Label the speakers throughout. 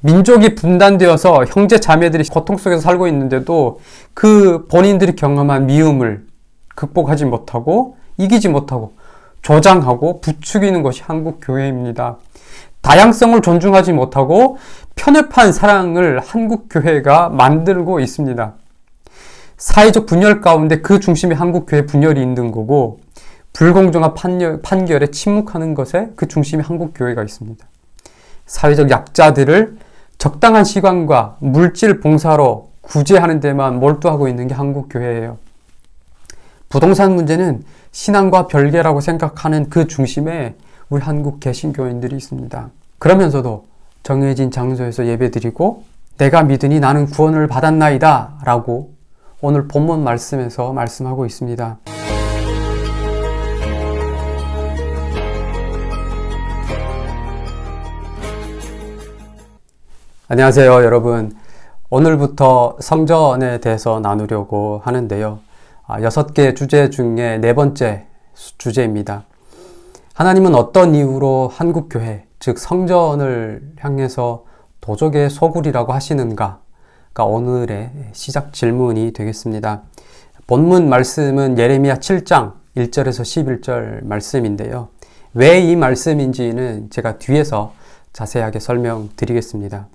Speaker 1: 민족이 분단되어서 형제 자매들이 고통 속에서 살고 있는데도 그 본인들이 경험한 미움을 극복하지 못하고 이기지 못하고 조장하고 부추기는 것이 한국 교회입니다. 다양성을 존중하지 못하고 편협한 사랑을 한국 교회가 만들고 있습니다. 사회적 분열 가운데 그 중심에 한국 교회 분열이 있는 거고 불공정한 판결, 판결에 침묵하는 것에 그 중심에 한국 교회가 있습니다. 사회적 약자들을 적당한 시간과 물질 봉사로 구제하는 데만 몰두하고 있는 게 한국 교회예요. 부동산 문제는 신앙과 별개라고 생각하는 그 중심에 우리 한국 개신교인들이 있습니다. 그러면서도 정해진 장소에서 예배드리고 내가 믿으니 나는 구원을 받았나이다 라고 오늘 본문 말씀에서 말씀하고 있습니다. 안녕하세요 여러분. 오늘부터 성전에 대해서 나누려고 하는데요. 아, 여섯 개 주제 중에 네 번째 주제입니다. 하나님은 어떤 이유로 한국교회 즉 성전을 향해서 도적의 소굴이라고 하시는가 가 오늘의 시작 질문이 되겠습니다. 본문 말씀은 예레미야 7장 1절에서 11절 말씀인데요. 왜 이 말씀인지는 제가 뒤에서 자세하게 설명드리겠습니다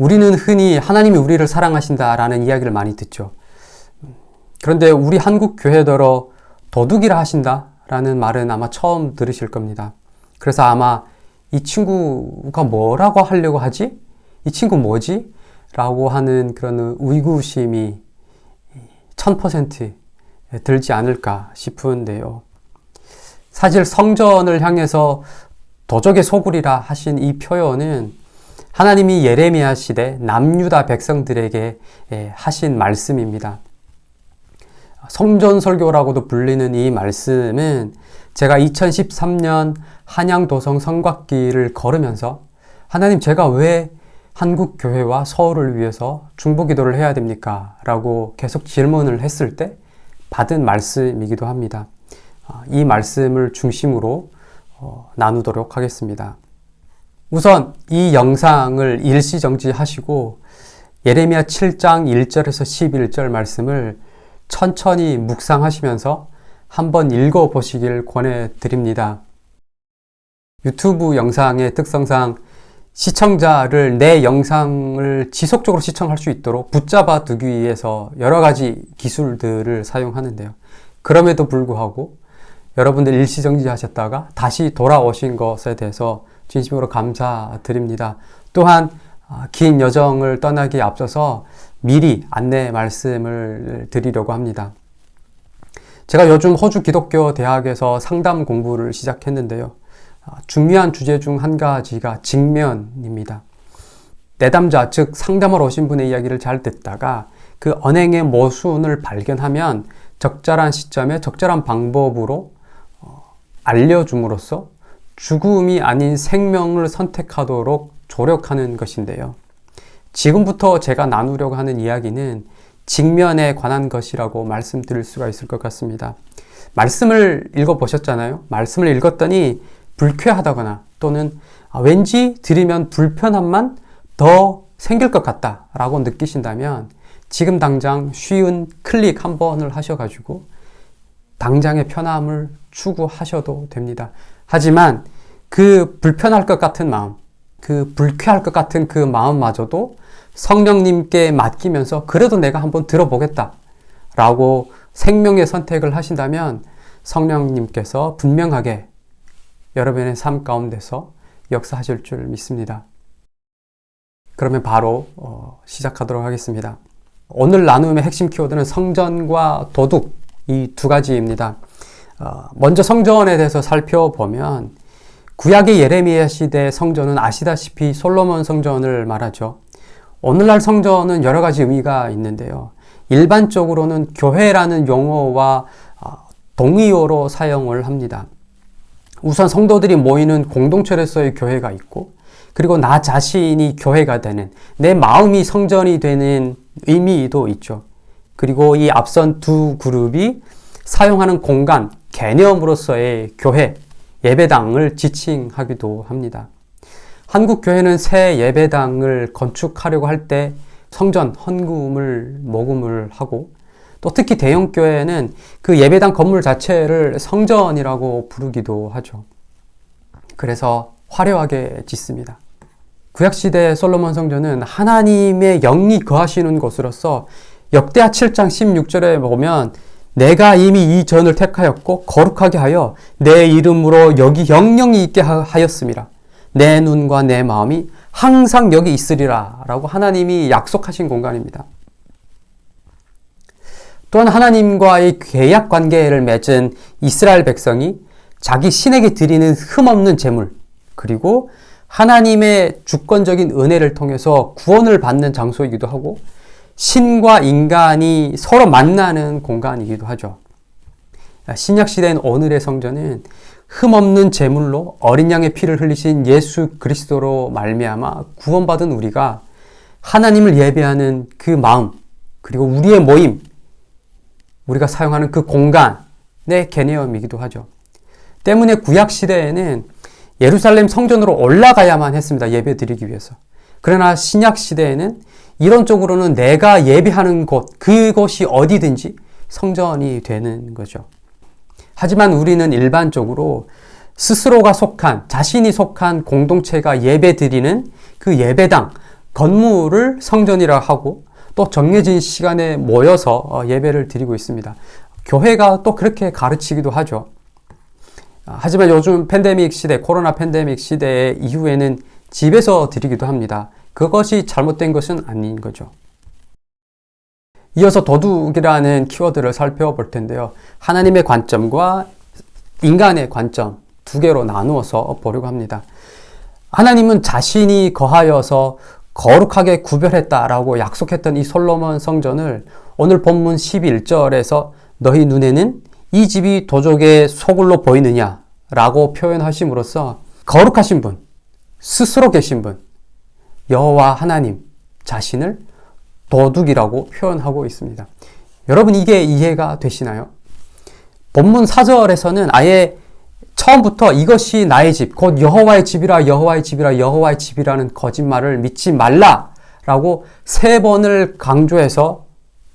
Speaker 1: 우리는 흔히 하나님이 우리를 사랑하신다라는 이야기를 많이 듣죠. 그런데 우리 한국 교회더러 도둑이라 하신다라는 말은 아마 처음 들으실 겁니다. 그래서 아마 이 친구가 뭐라고 하려고 하지? 이 친구 뭐지? 라고 하는 그런 의구심이 1000% 들지 않을까 싶은데요. 사실 성전을 향해서 도적의 소굴이라 하신 이 표현은 하나님이 예레미야 시대 남유다 백성들에게 예, 하신 말씀입니다. 성전 설교라고도 불리는 이 말씀은 제가 2013년 한양도성 성곽길을 걸으면서 하나님 제가 왜 한국 교회와 서울을 위해서 중보기도를 해야 됩니까? 라고 계속 질문을 했을 때 받은 말씀이기도 합니다. 아, 이 말씀을 중심으로 어, 나누도록 하겠습니다. 우선 이 영상을 일시정지하시고 예레미야 7장 1절에서 11절 말씀을 천천히 묵상하시면서 한번 읽어보시길 권해드립니다. 유튜브 영상의 특성상 시청자를 내 영상을 지속적으로 시청할 수 있도록 붙잡아 두기 위해서 여러 가지 기술들을 사용하는데요. 그럼에도 불구하고 여러분들 일시정지 하셨다가 다시 돌아오신 것에 대해서 진심으로 감사드립니다. 또한 아, 긴 여정을 떠나기 앞서서 미리 안내 말씀을 드리려고 합니다. 제가 요즘 호주 기독교 대학에서 상담 공부를 시작했는데요. 아, 중요한 주제 중 한 가지가 직면입니다. 내담자, 즉 상담을 오신 분의 이야기를 잘 듣다가 그 언행의 모순을 발견하면 적절한 시점에 적절한 방법으로 어, 알려줌으로써 죽음이 아닌 생명을 선택하도록 조력하는 것인데요. 지금부터 제가 나누려고 하는 이야기는 직면에 관한 것이라고 말씀드릴 수가 있을 것 같습니다. 말씀을 읽어보셨잖아요. 말씀을 읽었더니 불쾌하다거나 또는 아, 왠지 들으면 불편함만 더 생길 것 같다 라고 느끼신다면 지금 당장 쉬운 클릭 한 번을 하셔가지고 당장의 편함을 추구하셔도 됩니다. 하지만 그 불편할 것 같은 마음, 그 불쾌할 것 같은 그 마음마저도 성령님께 맡기면서 그래도 내가 한번 들어보겠다 라고 생명의 선택을 하신다면 성령님께서 분명하게 여러분의 삶 가운데서 역사하실 줄 믿습니다. 그러면 바로 어, 시작하도록 하겠습니다. 오늘 나눔의 핵심 키워드는 성전과 도둑 이 두 가지입니다. 어, 먼저 성전에 대해서 살펴보면 구약의 예레미야 시대 성전은 아시다시피 솔로몬 성전을 말하죠. 오늘날 성전은 여러 가지 의미가 있는데요. 일반적으로는 교회라는 용어와 어, 동의어로 사용을 합니다. 우선 성도들이 모이는 공동체로서의 교회가 있고 그리고 나 자신이 교회가 되는 내 마음이 성전이 되는 의미도 있죠. 그리고 이 앞선 두 그룹이 사용하는 공간, 개념으로서의 교회, 예배당을 지칭하기도 합니다. 한국 교회는 새 예배당을 건축하려고 할 때 성전 헌금을 모금을 하고 또 특히 대형 교회는 그 예배당 건물 자체를 성전이라고 부르기도 하죠. 그래서 화려하게 짓습니다. 구약시대 솔로몬 성전은 하나님의 영이 거하시는 곳으로서 역대하 7장 16절에 보면 내가 이미 이 전을 택하였고 거룩하게 하여 내 이름으로 여기 영영이 있게 하였습니다. 내 눈과 내 마음이 항상 여기 있으리라 라고 하나님이 약속하신 공간입니다. 또한 하나님과의 계약 관계를 맺은 이스라엘 백성이 자기 신에게 드리는 흠없는 제물 그리고 하나님의 주권적인 은혜를 통해서 구원을 받는 장소이기도 하고 신과 인간이 서로 만나는 공간이기도 하죠. 신약 시대인 오늘의 성전은 흠없는 제물로 어린 양의 피를 흘리신 예수 그리스도로 말미암아 구원받은 우리가 하나님을 예배하는 그 마음 그리고 우리의 모임 우리가 사용하는 그 공간의 개념이기도 하죠. 때문에 구약 시대에는 예루살렘 성전으로 올라가야만 했습니다. 예배 드리기 위해서. 그러나 신약 시대에는 이론적으로는 내가 예배하는 곳, 그곳이 어디든지 성전이 되는 거죠. 하지만 우리는 일반적으로 스스로가 속한, 자신이 속한 공동체가 예배 드리는 그 예배당, 건물을 성전이라 하고 또 정해진 시간에 모여서 어, 예배를 드리고 있습니다. 교회가 또 그렇게 가르치기도 하죠. 아, 하지만 요즘 팬데믹 시대, 코로나 팬데믹 시대 이후에는 집에서 드리기도 합니다. 그것이 잘못된 것은 아닌 거죠. 이어서 도둑이라는 키워드를 살펴볼 텐데요. 하나님의 관점과 인간의 관점 두 개로 나누어서 보려고 합니다. 하나님은 자신이 거하여서 거룩하게 구별했다라고 약속했던 이 솔로몬 성전을 오늘 본문 11절에서 너희 눈에는 이 집이 도적의 소굴로 보이느냐 라고 표현하심으로써 거룩하신 분, 스스로 계신 분, 여호와 하나님 자신을 도둑이라고 표현하고 있습니다. 여러분 이게 이해가 되시나요? 본문 4절에서는 아예 처음부터 이것이 나의 집, 곧 여호와의 집이라 여호와의 집이라 여호와의 집이라는 거짓말을 믿지 말라 라고 세 번을 강조해서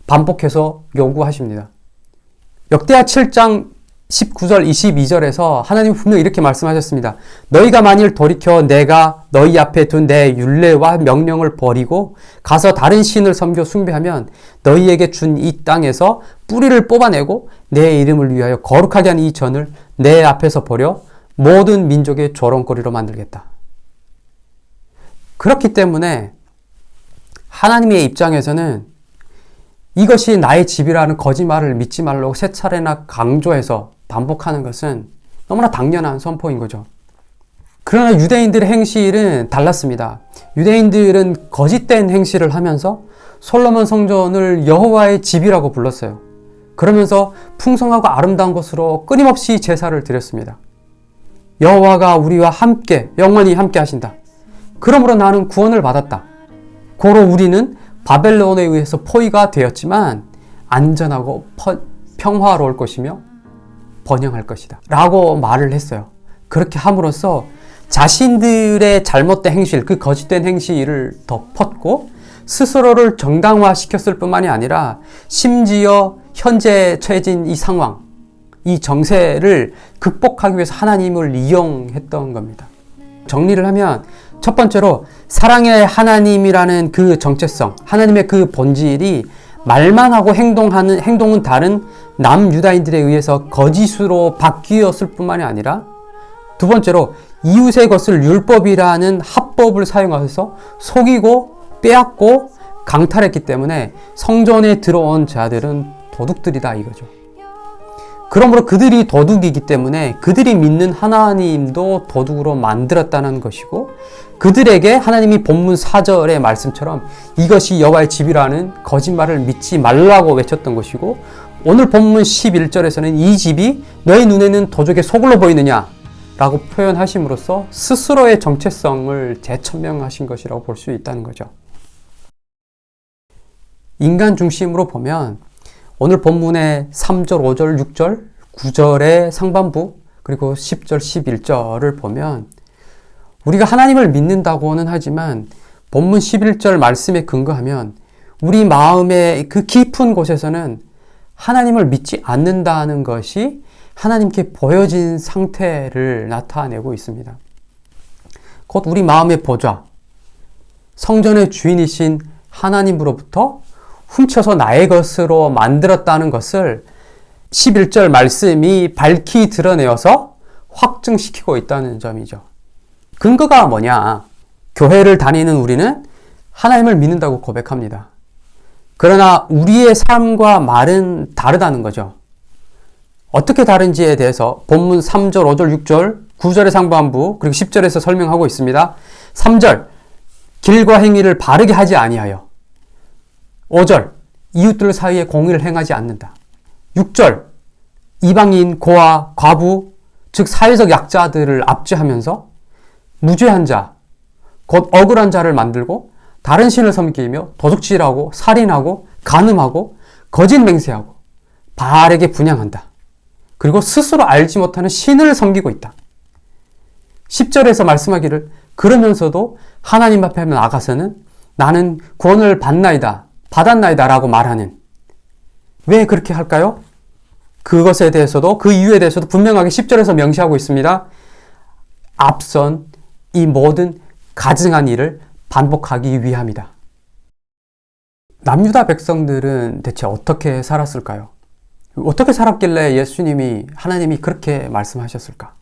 Speaker 1: 반복해서 요구하십니다. 역대하 7장 19절 22절에서 하나님 분명 이렇게 말씀하셨습니다. 너희가 만일 돌이켜 내가 너희 앞에 둔내 율례와 명령을 버리고 가서 다른 신을 섬겨 숭배하면 너희에게 준 이 땅에서 뿌리를 뽑아내고 내 이름을 위하여 거룩하게 한 이 전을 내 앞에서 버려 모든 민족의 조롱거리로 만들겠다. 그렇기 때문에 하나님의 입장에서는 이것이 나의 집이라는 거짓말을 믿지 말라고 세 차례나 강조해서 반복하는 것은 너무나 당연한 선포인 거죠. 그러나 유대인들의 행실은 달랐습니다. 유대인들은 거짓된 행실을 하면서 솔로몬 성전을 여호와의 집이라고 불렀어요. 그러면서 풍성하고 아름다운 것으로 끊임없이 제사를 드렸습니다. 여호와가 우리와 함께 영원히 함께 하신다. 그러므로 나는 구원을 받았다. 고로 우리는 바벨론에 의해서 포위가 되었지만 안전하고 평화로울 것이며 번영할 것이다. 라고 말을 했어요. 그렇게 함으로써 자신들의 잘못된 행실, 그 거짓된 행실을 덮었고 스스로를 정당화시켰을 뿐만이 아니라 심지어 현재 처해진 이 상황, 이 정세를 극복하기 위해서 하나님을 이용했던 겁니다. 정리를 하면 첫 번째로 사랑의 하나님이라는 그 정체성, 하나님의 그 본질이 말만 하고 행동하는 행동은 다른 남유다인들에 의해서 거짓으로 바뀌었을 뿐만이 아니라 두 번째로 이웃의 것을 율법이라는 합법을 사용하셔서 속이고 빼앗고 강탈했기 때문에 성전에 들어온 자들은 도둑들이다 이거죠. 그러므로 그들이 도둑이기 때문에 그들이 믿는 하나님도 도둑으로 만들었다는 것이고 그들에게 하나님이 본문 4절의 말씀처럼 이것이 여호와의 집이라는 거짓말을 믿지 말라고 외쳤던 것이고 오늘 본문 11절에서는 이 집이 너희 눈에는 도적의 소굴로 보이느냐 라고 표현하심으로써 스스로의 정체성을 재천명하신 것이라고 볼 수 있다는 거죠. 인간 중심으로 보면 오늘 본문의 3절, 5절, 6절, 9절의 상반부 그리고 10절, 11절을 보면 우리가 하나님을 믿는다고는 하지만 본문 11절 말씀에 근거하면 우리 마음의 그 깊은 곳에서는 하나님을 믿지 않는다는 것이 하나님께 보여진 상태를 나타내고 있습니다. 곧 우리 마음의 보좌, 성전의 주인이신 하나님으로부터 훔쳐서 나의 것으로 만들었다는 것을 11절 말씀이 밝히 드러내어서 확증시키고 있다는 점이죠. 근거가 뭐냐? 교회를 다니는 우리는 하나님을 믿는다고 고백합니다. 그러나 우리의 삶과 말은 다르다는 거죠. 어떻게 다른지에 대해서 본문 3절, 5절, 6절, 9절의 상반부, 그리고 10절에서 설명하고 있습니다. 3절, 길과 행위를 바르게 하지 아니하여. 5절, 이웃들 사이에 공의를 행하지 않는다. 6절, 이방인, 고아, 과부, 즉 사회적 약자들을 압제하면서 무죄한 자, 곧 억울한 자를 만들고 다른 신을 섬기며 도둑질하고 살인하고 간음하고 거짓 맹세하고 바알에게 분양한다. 그리고 스스로 알지 못하는 신을 섬기고 있다. 10절에서 말씀하기를 그러면서도 하나님 앞에 나가서는 나는 구원을 받나이다, 받았나이다 라고 말하는 왜 그렇게 할까요? 그것에 대해서도 그 이유에 대해서도 분명하게 10절에서 명시하고 있습니다. 앞선 이 모든 가증한 일을 반복하기 위함이다. 남유다 백성들은 대체 어떻게 살았을까요? 어떻게 살았길래 예수님이 하나님이 그렇게 말씀하셨을까?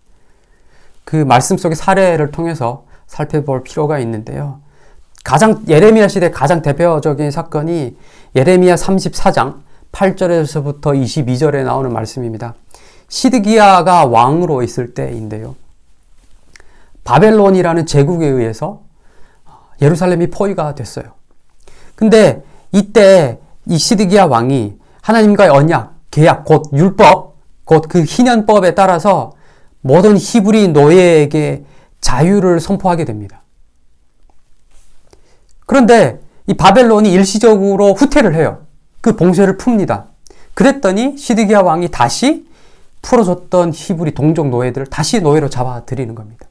Speaker 1: 그 말씀 속의 사례를 통해서 살펴볼 필요가 있는데요. 가장 예레미야 시대 가장 대표적인 사건이 예레미야 34장 8절에서부터 22절에 나오는 말씀입니다. 시드기야가 왕으로 있을 때인데요. 바벨론이라는 제국에 의해서 예루살렘이 포위가 됐어요. 근데 이때 이 시드기야 왕이 하나님과의 언약, 계약, 곧 율법, 곧 그 희년법에 따라서 모든 히브리 노예에게 자유를 선포하게 됩니다. 그런데 이 바벨론이 일시적으로 후퇴를 해요. 그 봉쇄를 풉니다. 그랬더니 시드기야 왕이 다시 풀어줬던 히브리 동족 노예들을 다시 노예로 잡아들이는 겁니다.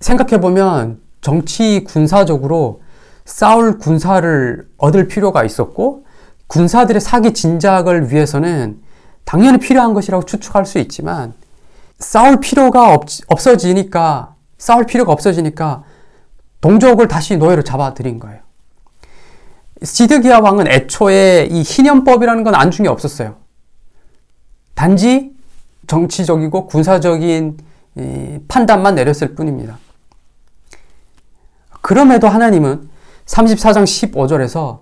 Speaker 1: 생각해보면 정치 군사적으로 싸울 군사를 얻을 필요가 있었고 군사들의 사기 진작을 위해서는 당연히 필요한 것이라고 추측할 수 있지만 싸울 필요가 없, 없어지니까 싸울 필요가 없어지니까 동족을 다시 노예로 잡아들인 거예요. 시드기야 왕은 애초에 이 희년법이라는 건 안중에 없었어요. 단지 정치적이고 군사적인 판단만 내렸을 뿐입니다. 그럼에도 하나님은 34장 15절에서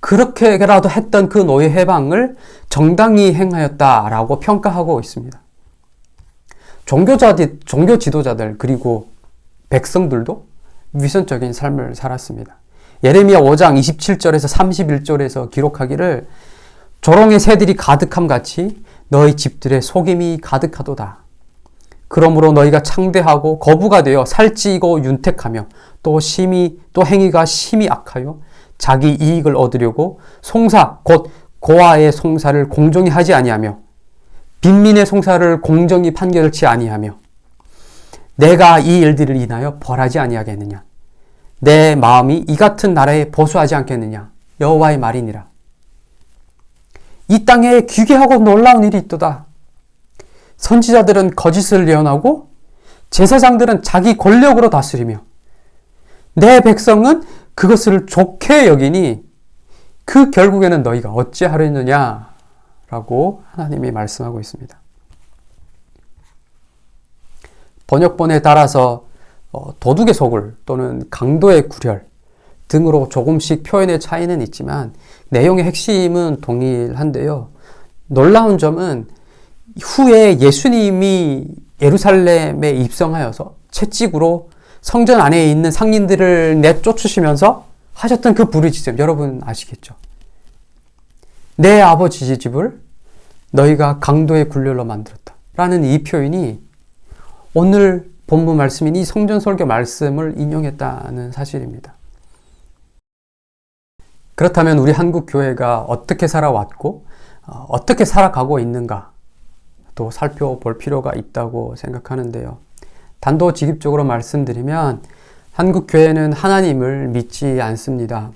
Speaker 1: 그렇게라도 했던 그 노예 해방을 정당히 행하였다라고 평가하고 있습니다. 종교자, 종교 지도자들 그리고 백성들도 위선적인 삶을 살았습니다. 예레미야 5장 27절에서 31절에서 기록하기를 조롱의 새들이 가득함 같이 너희 집들의 속임이 가득하도다. 그러므로 너희가 창대하고 거부가 되어 살찌고 윤택하며 또 심히 또 행위가 심히 악하여 자기 이익을 얻으려고 송사 곧 고아의 송사를 공정히 하지 아니하며 빈민의 송사를 공정히 판결치 아니하며 내가 이 일들을 인하여 벌하지 아니하겠느냐? 내 마음이 이 같은 나라에 보수하지 않겠느냐? 여호와의 말이니라. 이 땅에 귀괴하고 놀라운 일이 있도다. 선지자들은 거짓을 예언하고 제사장들은 자기 권력으로 다스리며 내 백성은 그것을 좋게 여기니 그 결국에는 너희가 어찌하려 느냐 라고 하나님이 말씀하고 있습니다. 번역본에 따라서 어, 도둑의 소굴 또는 강도의 구렬 등으로 조금씩 표현의 차이는 있지만 내용의 핵심은 동일한데요. 놀라운 점은 후에 예수님이 예루살렘에 입성하여서 채찍으로 성전 안에 있는 상인들을 내쫓으시면서 하셨던 그 부르짖음 여러분 아시겠죠? 내 아버지 집을 너희가 강도의 굴렬로 만들었다. 라는 이 표현이 오늘 본문 말씀인 이 성전 설교 말씀을 인용했다는 사실입니다. 그렇다면 우리 한국 교회가 어떻게 살아왔고 어, 어떻게 살아가고 있는가 또 살펴볼 필요가 있다고 생각하는데요. 단도직입적으로 말씀드리면 한국 교회는 하나님을 믿지 않습니다.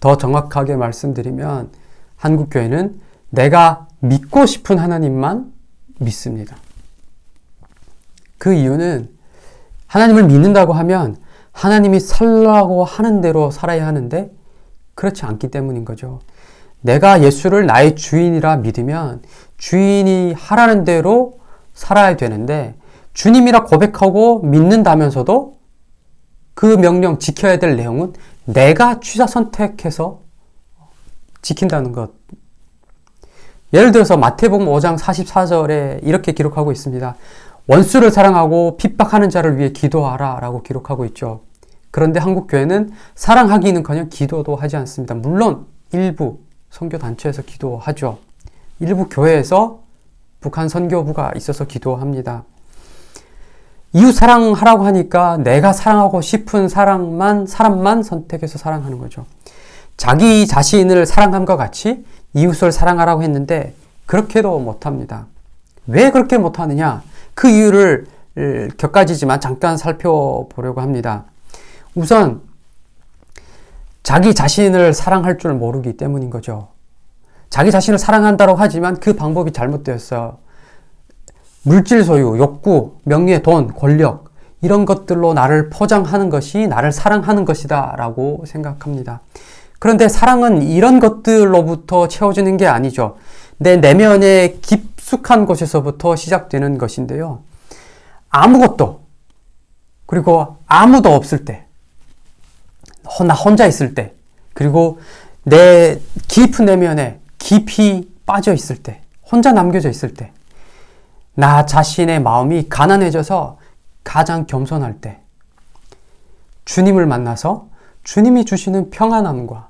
Speaker 1: 더 정확하게 말씀드리면 한국 교회는 내가 믿고 싶은 하나님만 믿습니다. 그 이유는 하나님을 믿는다고 하면 하나님이 살라고 하는 대로 살아야 하는데 그렇지 않기 때문인 거죠. 내가 예수를 나의 주인이라 믿으면 주인이 하라는 대로 살아야 되는데 주님이라 고백하고 믿는다면서도 그 명령 지켜야 될 내용은 내가 취사 선택해서 지킨다는 것. 예를 들어서 마태복음 5장 44절에 이렇게 기록하고 있습니다. 원수를 사랑하고 핍박하는 자를 위해 기도하라 라고 기록하고 있죠. 그런데 한국 교회는 사랑하기는커녕 기도도 하지 않습니다. 물론 일부 선교 단체에서 기도하죠. 일부 교회에서 북한 선교부가 있어서 기도합니다. 이웃 사랑하라고 하니까 내가 사랑하고 싶은 사랑만 사람만 선택해서 사랑하는 거죠. 자기 자신을 사랑함과 같이 이웃을 사랑하라고 했는데 그렇게도 못합니다. 왜 그렇게 못하느냐? 그 이유를 몇 가지지만 잠깐 살펴보려고 합니다. 우선 자기 자신을 사랑할 줄 모르기 때문인 거죠. 자기 자신을 사랑한다고 하지만 그 방법이 잘못되었어요. 물질 소유, 욕구, 명예, 돈, 권력 이런 것들로 나를 포장하는 것이 나를 사랑하는 것이다 라고 생각합니다. 그런데 사랑은 이런 것들로부터 채워지는 게 아니죠. 내 내면의 깊 숙한 곳에서부터 시작되는 것인데요. 아무것도 그리고 아무도 없을 때, 나 혼자 있을 때, 그리고 내 깊은 내면에 깊이 빠져 있을 때, 혼자 남겨져 있을 때, 나 자신의 마음이 가난해져서 가장 겸손할 때, 주님을 만나서 주님이 주시는 평안함과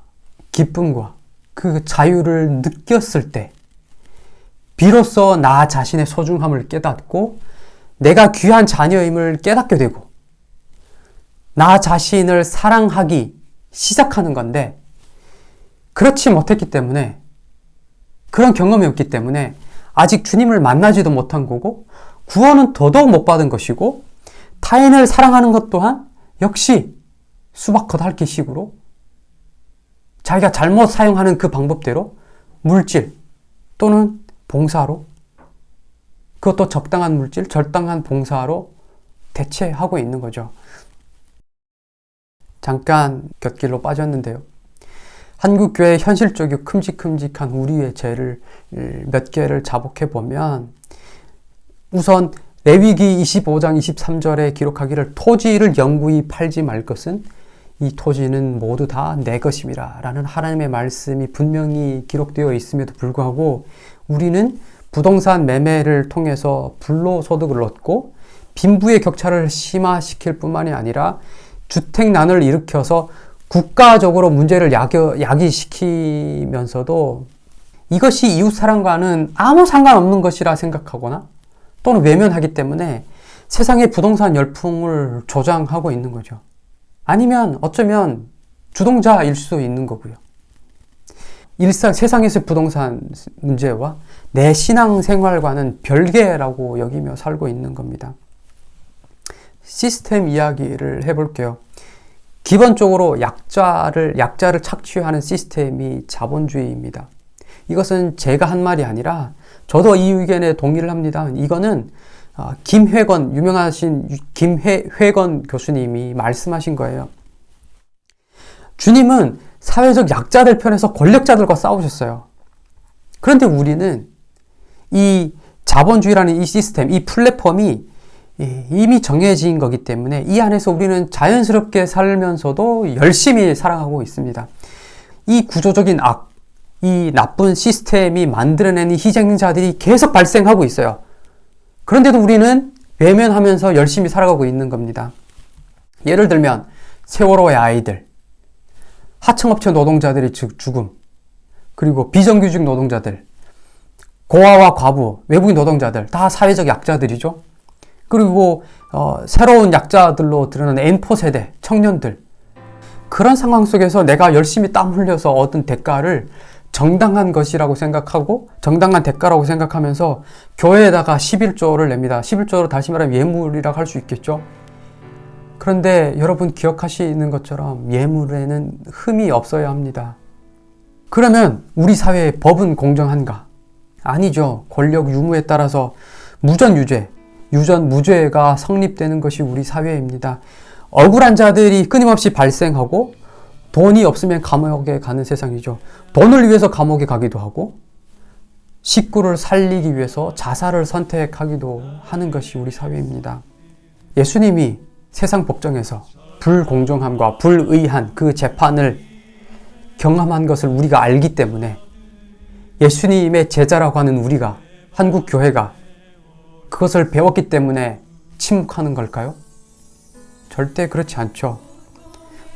Speaker 1: 기쁨과 그 자유를 느꼈을 때, 비로소 나 자신의 소중함을 깨닫고 내가 귀한 자녀임을 깨닫게 되고 나 자신을 사랑하기 시작하는 건데 그렇지 못했기 때문에 그런 경험이 없기 때문에 아직 주님을 만나지도 못한 거고 구원은 더더욱 못 받은 것이고 타인을 사랑하는 것 또한 역시 수박 겉핥기 식으로 자기가 잘못 사용하는 그 방법대로 물질 또는 봉사로 그것도 적당한 물질, 적당한 봉사로 대체하고 있는 거죠. 잠깐 곁길로 빠졌는데요. 한국교회 현실적이고 큼직큼직한 우리의 죄를 몇 개를 자복해 보면 우선 레위기 25장 23절에 기록하기를 토지를 영구히 팔지 말 것은 이 토지는 모두 다 내 것임이라 라는 하나님의 말씀이 분명히 기록되어 있음에도 불구하고 우리는 부동산 매매를 통해서 불로소득을 얻고 빈부의 격차를 심화시킬 뿐만이 아니라 주택난을 일으켜서 국가적으로 문제를 야겨, 야기시키면서도 이것이 이웃사랑과는 아무 상관없는 것이라 생각하거나 또는 외면하기 때문에 세상의 부동산 열풍을 조장하고 있는 거죠. 아니면 어쩌면 주동자일 수도 있는 거고요. 일상 세상에서 부동산 문제와 내 신앙생활과는 별개라고 여기며 살고 있는 겁니다. 시스템 이야기를 해볼게요. 기본적으로 약자를, 약자를 착취하는 시스템이 자본주의입니다. 이것은 제가 한 말이 아니라 저도 이 의견에 동의를 합니다. 이거는 어, 김회건, 유명하신 김회건 교수님이 말씀하신 거예요. 주님은 사회적 약자들 편에서 권력자들과 싸우셨어요. 그런데 우리는 이 자본주의라는 이 시스템, 이 플랫폼이 이미 정해진 거기 때문에 이 안에서 우리는 자연스럽게 살면서도 열심히 살아가고 있습니다. 이 구조적인 악, 이 나쁜 시스템이 만들어내는 희생자들이 계속 발생하고 있어요. 그런데도 우리는 외면하면서 열심히 살아가고 있는 겁니다. 예를 들면 세월호의 아이들, 하청업체 노동자들의 죽음, 그리고 비정규직 노동자들, 고아와 과부, 외국인 노동자들 다 사회적 약자들이죠. 그리고 어, 새로운 약자들로 드러나는 N4 세대 청년들 그런 상황 속에서 내가 열심히 땀 흘려서 얻은 대가를 정당한 것이라고 생각하고 정당한 대가라고 생각하면서 교회에다가 11조를 냅니다. 11조로 다시 말하면 예물이라고 할 수 있겠죠. 그런데 여러분 기억하시는 것처럼 예물에는 흠이 없어야 합니다. 그러면 우리 사회의 법은 공정한가? 아니죠. 권력 유무에 따라서 무전 유죄, 유전 무죄가 성립되는 것이 우리 사회입니다. 억울한 자들이 끊임없이 발생하고 돈이 없으면 감옥에 가는 세상이죠. 돈을 위해서 감옥에 가기도 하고 식구를 살리기 위해서 자살을 선택하기도 하는 것이 우리 사회입니다. 예수님이 세상 법정에서 불공정함과 불의한 그 재판을 경험한 것을 우리가 알기 때문에 예수님의 제자라고 하는 우리가 한국 교회가 그것을 배웠기 때문에 침묵하는 걸까요? 절대 그렇지 않죠.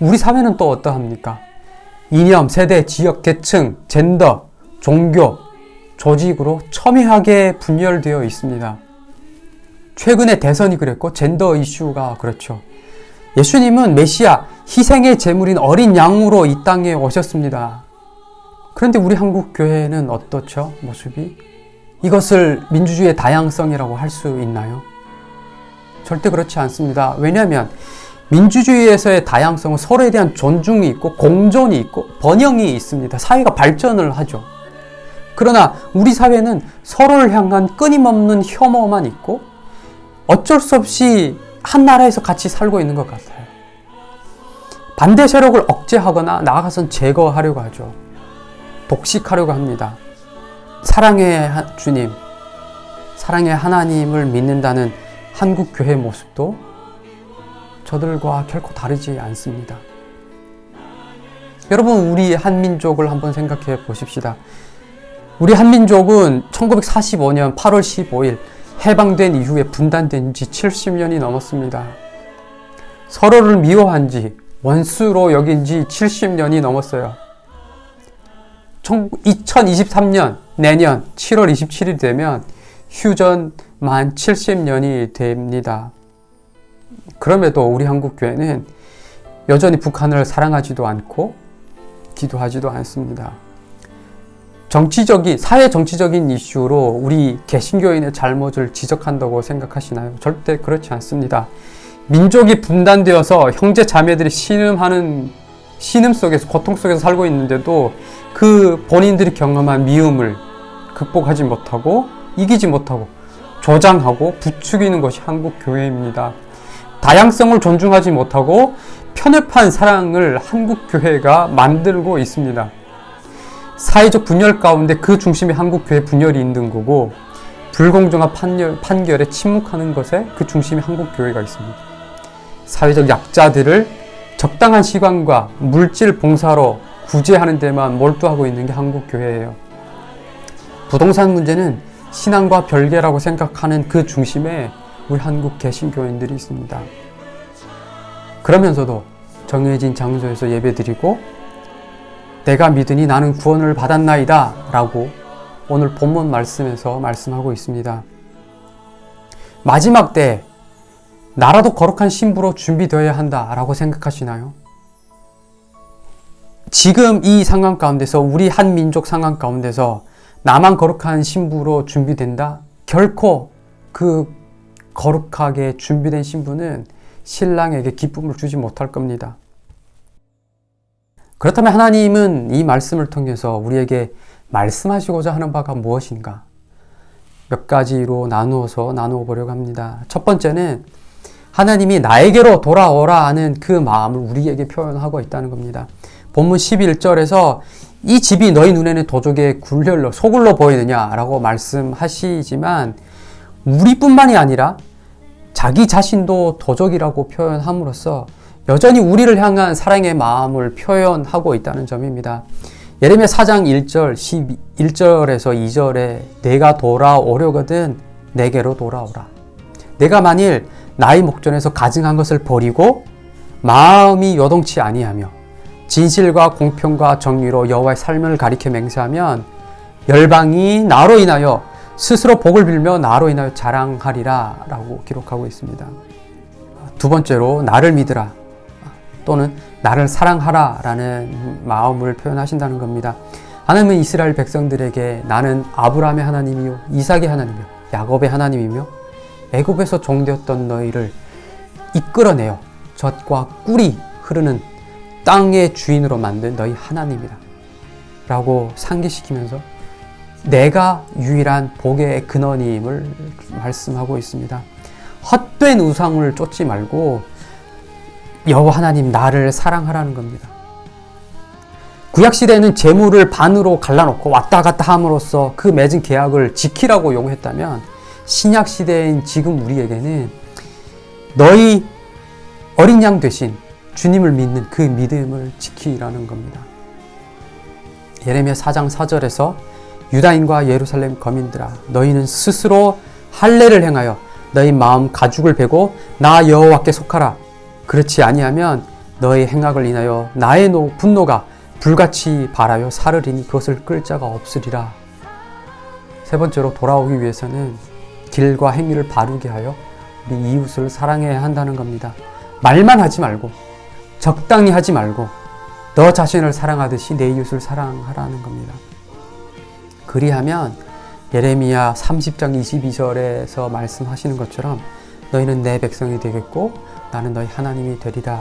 Speaker 1: 우리 사회는 또 어떠합니까? 이념, 세대, 지역, 계층, 젠더, 종교, 조직으로 첨예하게 분열되어 있습니다. 최근에 대선이 그랬고 젠더 이슈가 그렇죠. 예수님은 메시아, 희생의 제물인 어린 양으로 이 땅에 오셨습니다. 그런데 우리 한국 교회는 어떻죠? 모습이? 이것을 민주주의의 다양성이라고 할 수 있나요? 절대 그렇지 않습니다. 왜냐하면 민주주의에서의 다양성은 서로에 대한 존중이 있고 공존이 있고 번영이 있습니다. 사회가 발전을 하죠. 그러나 우리 사회는 서로를 향한 끊임없는 혐오만 있고 어쩔 수 없이 한 나라에서 같이 살고 있는 것 같아요. 반대 세력을 억제하거나 나아가선 제거하려고 하죠. 독식하려고 합니다. 사랑의 주님, 사랑의 하나님을 믿는다는 한국 교회 모습도 저들과 결코 다르지 않습니다. 여러분, 우리 한민족을 한번 생각해 보십시다. 우리 한민족은 1945년 8월 15일 해방된 이후에 분단된 지 70년이 넘었습니다. 서로를 미워한 지, 원수로 여긴 지 70년이 넘었어요. 2023년, 내년 7월 27일 되면 휴전 만 70년이 됩니다. 그럼에도 우리 한국 교회는 여전히 북한을 사랑하지도 않고 기도하지도 않습니다. 정치적인, 사회 정치적인 이슈로 우리 개신교인의 잘못을 지적한다고 생각하시나요? 절대 그렇지 않습니다. 민족이 분단되어서 형제 자매들이 신음하는 신음 속에서 고통 속에서 살고 있는데도 그 본인들이 경험한 미움을 극복하지 못하고 이기지 못하고 조장하고 부추기는 것이 한국 교회입니다. 다양성을 존중하지 못하고 편협한 사랑을 한국 교회가 만들고 있습니다. 사회적 분열 가운데 그 중심에 한국 교회 분열이 있는 거고 불공정한 판결, 판결에 침묵하는 것에 그 중심에 한국 교회가 있습니다. 사회적 약자들을 적당한 시간과 물질 봉사로 구제하는 데만 몰두하고 있는 게 한국 교회예요. 부동산 문제는 신앙과 별개라고 생각하는 그 중심에 우리 한국 개신교인들이 있습니다. 그러면서도 정해진 장소에서 예배드리고 내가 믿으니 나는 구원을 받았나이다 라고 오늘 본문 말씀에서 말씀하고 있습니다. 마지막 때 나라도 거룩한 신부로 준비되어야 한다 라고 생각하시나요? 지금 이 상황 가운데서 우리 한 민족 상황 가운데서 나만 거룩한 신부로 준비된다? 결코 그 거룩하게 준비된 신부는 신랑에게 기쁨을 주지 못할 겁니다. 그렇다면 하나님은 이 말씀을 통해서 우리에게 말씀하시고자 하는 바가 무엇인가? 몇 가지로 나누어서 나누어 보려고 합니다. 첫 번째는 하나님이 나에게로 돌아오라 하는 그 마음을 우리에게 표현하고 있다는 겁니다. 본문 11절에서 이 집이 너희 눈에는 도적의 굴혈로 소굴로 보이느냐라고 말씀하시지만 우리뿐만이 아니라 자기 자신도 도적이라고 표현함으로써 여전히 우리를 향한 사랑의 마음을 표현하고 있다는 점입니다. 예레미야 4장 1절, 11절에서 2절에 내가 돌아오려거든 내게로 돌아오라. 내가 만일 나의 목전에서 가증한 것을 버리고 마음이 요동치 아니하며 진실과 공평과 정의로 여호와의 삶을 가리켜 맹세하면 열방이 나로 인하여 스스로 복을 빌며 나로 인하여 자랑하리라 라고 기록하고 있습니다. 두 번째로 나를 믿으라 또는 나를 사랑하라 라는 마음을 표현하신다는 겁니다. 하나님은 이스라엘 백성들에게 나는 아브라함의 하나님이요 이삭의 하나님이요 야곱의 하나님이며 애굽에서 종되었던 너희를 이끌어내어 젖과 꿀이 흐르는 땅의 주인으로 만든 너희 하나님이다. 라고 상기시키면서 내가 유일한 복의 근원임을 말씀하고 있습니다. 헛된 우상을 쫓지 말고 여호와 하나님 나를 사랑하라는 겁니다. 구약 시대는 재물을 반으로 갈라놓고 왔다 갔다 함으로써 그 맺은 계약을 지키라고 요구했다면 신약 시대인 지금 우리에게는 너희 어린 양 대신 주님을 믿는 그 믿음을 지키라는 겁니다. 예레미야 4장 4절에서 유다인과 예루살렘 거민들아 너희는 스스로 할례를 행하여 너희 마음 가죽을 베고 나 여호와께 속하라 그렇지 아니하면 너희 행악을 인하여 나의 노, 분노가 불같이 발하여 사르리니 그것을 끌 자가 없으리라 세 번째로 돌아오기 위해서는 길과 행위를 바르게 하여 우리 이웃을 사랑해야 한다는 겁니다 말만 하지 말고 적당히 하지 말고 너 자신을 사랑하듯이 내 이웃을 사랑하라는 겁니다. 그리하면 예레미야 30장 22절에서 말씀하시는 것처럼 너희는 내 백성이 되겠고 나는 너희 하나님이 되리라.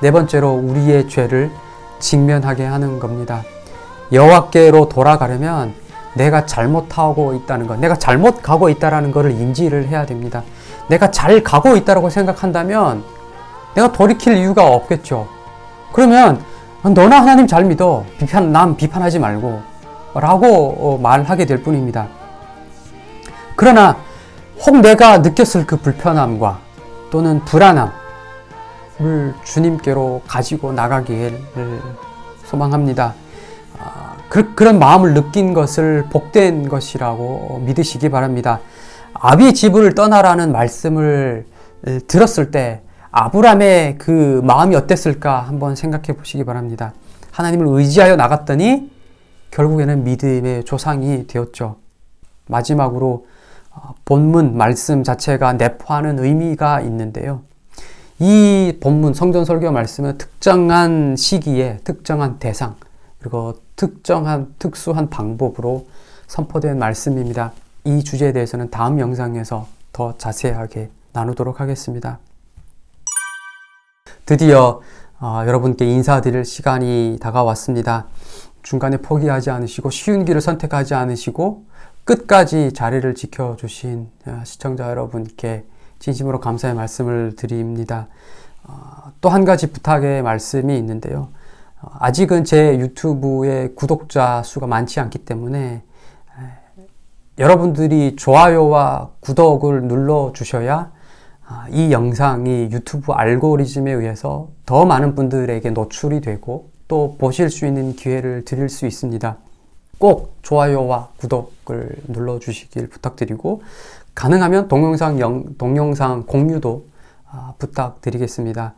Speaker 1: 네 번째로 우리의 죄를 직면하게 하는 겁니다. 여호와께로 돌아가려면 내가 잘못하고 있다는 것, 내가 잘못 가고 있다라는 것을 인지를 해야 됩니다. 내가 잘 가고 있다라고 생각한다면 내가 돌이킬 이유가 없겠죠. 그러면 너나 하나님 잘 믿어. 비판, 남 비판하지 말고. 라고 어, 말하게 될 뿐입니다. 그러나 혹 내가 느꼈을 그 불편함과 또는 불안함을 주님께로 가지고 나가기를 소망합니다. 아, 그, 런 마음을 느낀 것을 복된 것이라고 믿으시기 바랍니다. 아비 집을 떠나라는 말씀을 들었을 때 아브람의 그 마음이 어땠을까 한번 생각해 보시기 바랍니다. 하나님을 의지하여 나갔더니 결국에는 믿음의 조상이 되었죠. 마지막으로 어, 본문 말씀 자체가 내포하는 의미가 있는데요. 이 본문 성전 설교 말씀은 특정한 시기에 특정한 대상 그리고 특정한 특수한 방법으로 선포된 말씀입니다. 이 주제에 대해서는 다음 영상에서 더 자세하게 나누도록 하겠습니다. 드디어 어, 여러분께 인사드릴 시간이 다가왔습니다. 중간에 포기하지 않으시고 쉬운 길을 선택하지 않으시고 끝까지 자리를 지켜주신 어, 시청자 여러분께 진심으로 감사의 말씀을 드립니다. 어, 또한 가지 부탁의 말씀이 있는데요. 어, 아직은 제 유튜브의 구독자 수가 많지 않기 때문에 여러분들이 좋아요와 구독을 눌러 주셔야 아, 이 영상이 유튜브 알고리즘에 의해서 더 많은 분들에게 노출이 되고 또 보실 수 있는 기회를 드릴 수 있습니다. 꼭 좋아요와 구독을 눌러주시길 부탁드리고 가능하면 동영상, 영, 동영상 공유도 아, 부탁드리겠습니다.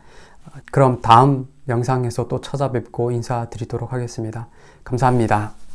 Speaker 1: 그럼 다음 영상에서 또 찾아뵙고 인사드리도록 하겠습니다. 감사합니다.